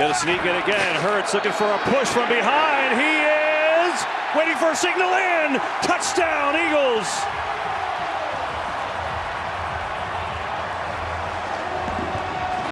Gonna sneak it again. Hurts looking for a push from behind. He is waiting for a signal in. Touchdown, Eagles.